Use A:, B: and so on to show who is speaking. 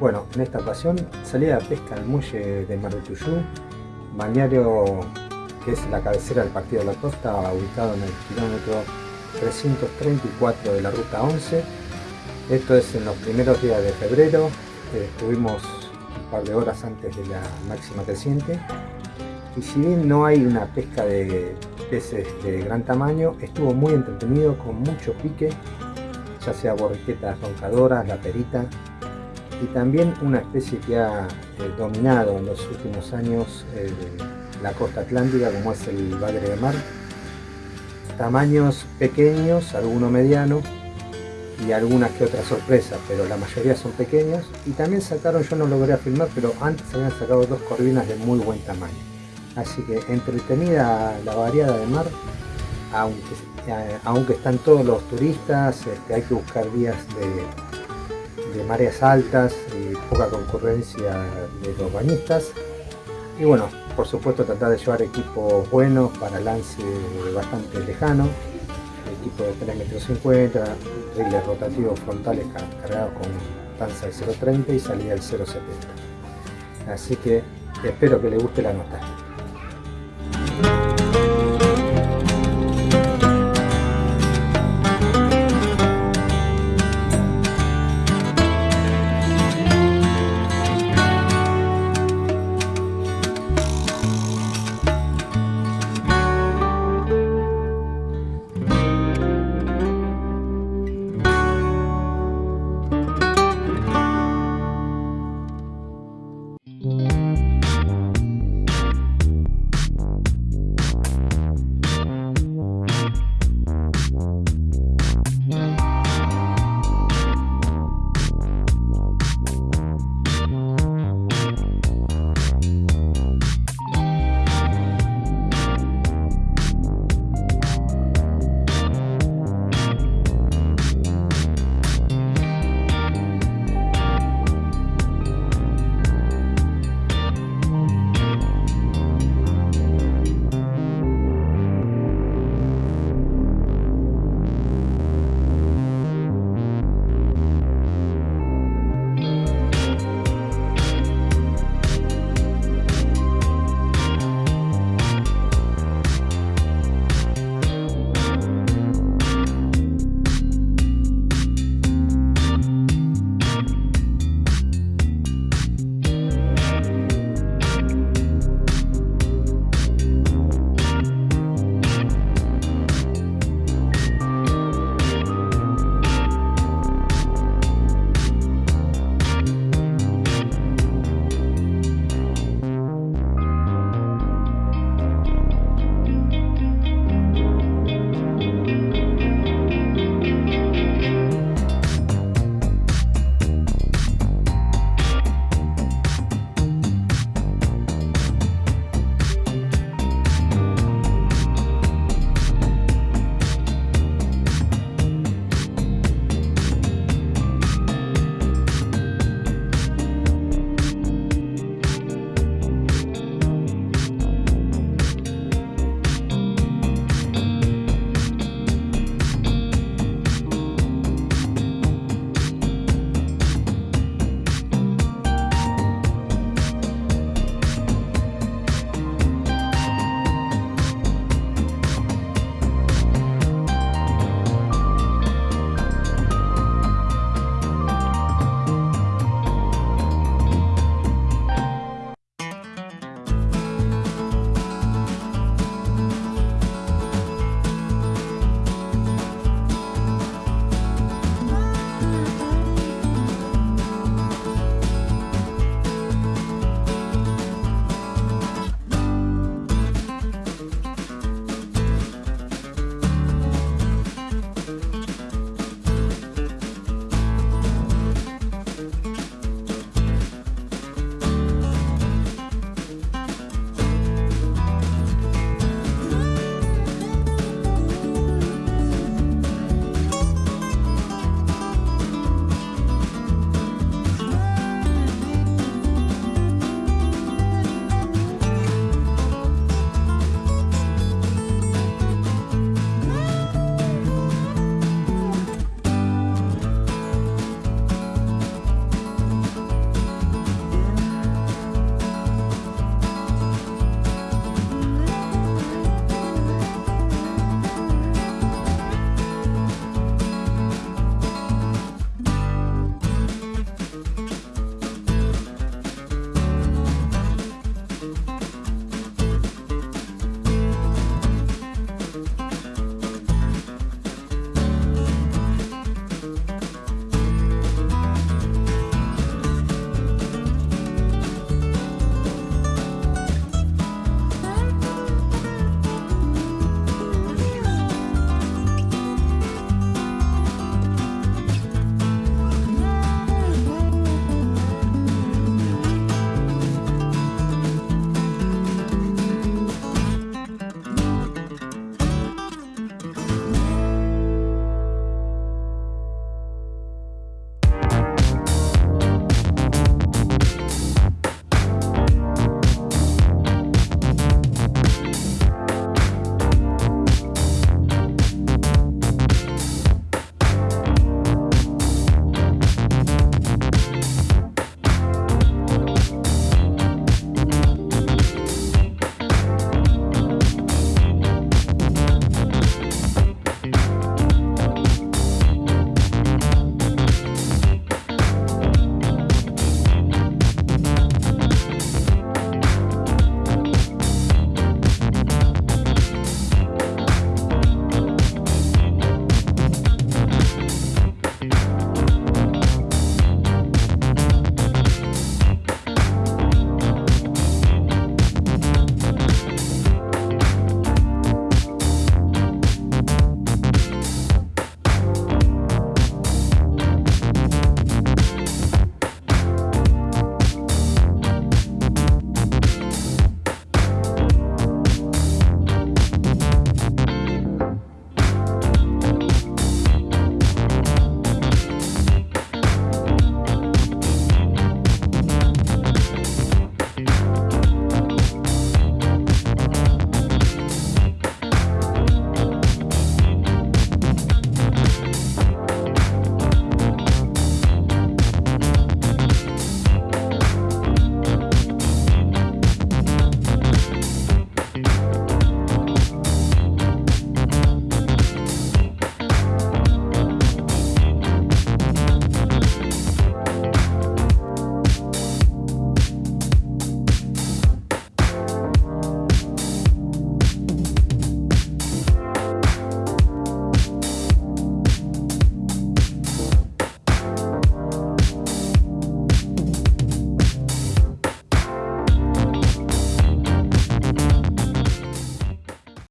A: Bueno, en esta ocasión salí a pesca al muelle de Mar del Tuyú, balneario que es la cabecera del Partido de la Costa, ubicado en el kilómetro 334 de la ruta 11. Esto es en los primeros días de febrero, estuvimos un par de horas antes de la máxima creciente. Y si bien no hay una pesca de peces de gran tamaño, estuvo muy entretenido con mucho pique ya sea borriquetas roncadoras, la perita, y también una especie que ha eh, dominado en los últimos años eh, la costa atlántica como es el bagre de mar. Tamaños pequeños, alguno mediano y algunas que otras sorpresas, pero la mayoría son pequeños. Y también sacaron, yo no logré filmar, pero antes habían sacado dos corvinas de muy buen tamaño. Así que entretenida la variada de mar, aunque eh, aunque están todos los turistas, este, hay que buscar días de, mareas altas y poca concurrencia de los bañistas. Y bueno, por supuesto tratar de llevar equipos buenos para lance bastante lejano, equipo de 3 metros 50, riles rotativos frontales cargados con tanza de 0.30 y salida del 0.70. Así que espero que les guste la nota.